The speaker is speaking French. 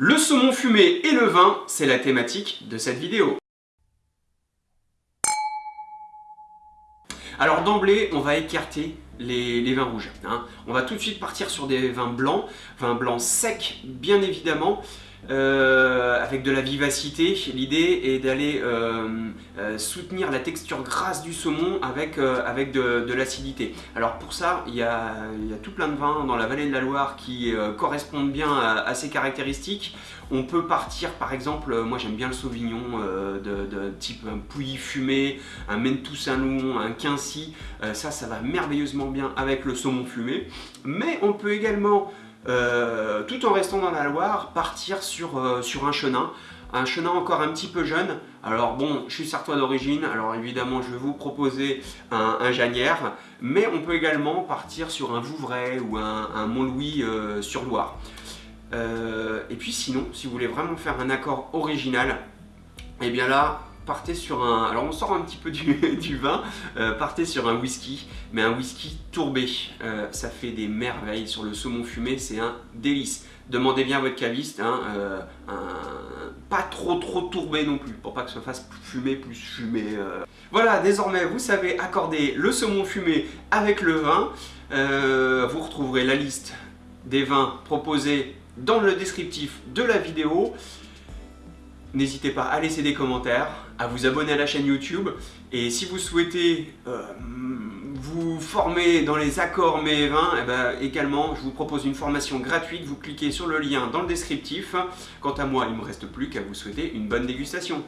Le saumon fumé et le vin, c'est la thématique de cette vidéo. Alors d'emblée, on va écarter les, vins rouges. Hein. On va tout de suite partir sur des vins blancs, vins blancs secs bien évidemment, euh, avec de la vivacité. L'idée est d'aller euh, euh, soutenir la texture grasse du saumon avec, avec de, l'acidité. Alors pour ça, il y, a, tout plein de vins dans la vallée de la Loire qui correspondent bien à, ces caractéristiques. On peut partir par exemple, moi j'aime bien le Sauvignon de, type un Pouilly fumé, un Mentou Saint-Loup, un Quincy. ça, ça va merveilleusement bien avec le saumon fumé. Mais on peut également euh, tout en restant dans la Loire, partir sur, euh, sur un chenin, un chenin encore un petit peu jeune. Alors bon, je suis sartois d'origine, alors évidemment je vais vous proposer un, un, Janière, mais on peut également partir sur un Vouvray ou un, un Montlouis euh, sur Loire. et puis sinon, si vous voulez vraiment faire un accord original, et eh bien là, partez sur un... Alors on sort un petit peu du, vin, euh, partez sur un whisky, mais un whisky tourbé. Euh, ça fait des merveilles sur le saumon fumé, c'est un délice. Demandez bien à votre caviste, hein, euh, pas trop trop tourbé non plus, pour pas que ça fasse fumer plus fumé. Voilà, désormais vous savez accorder le saumon fumé avec le vin. vous retrouverez la liste des vins proposés dans le descriptif de la vidéo. N'hésitez pas à laisser des commentaires, à vous abonner à la chaîne YouTube et si vous souhaitez euh, vous former dans les accords mets et vins, eh ben, également je vous propose une formation gratuite, vous cliquez sur le lien dans le descriptif. Quant à moi, il ne me reste plus qu'à vous souhaiter une bonne dégustation.